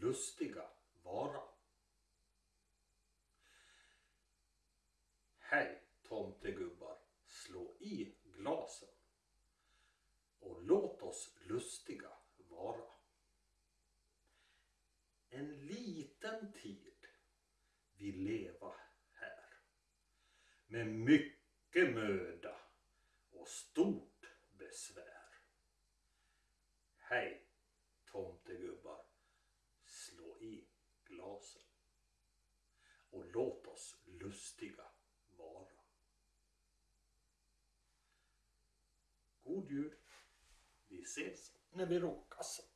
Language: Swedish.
lustiga vara. Hej tomtegubbar, slå i glasen och låt oss lustiga vara. En liten tid vi leva här med mycket möda och stort besvär. Hej tomtegubbar, slå i glasen och låt oss lustiga vara. God jul! Vi ses när vi råkas.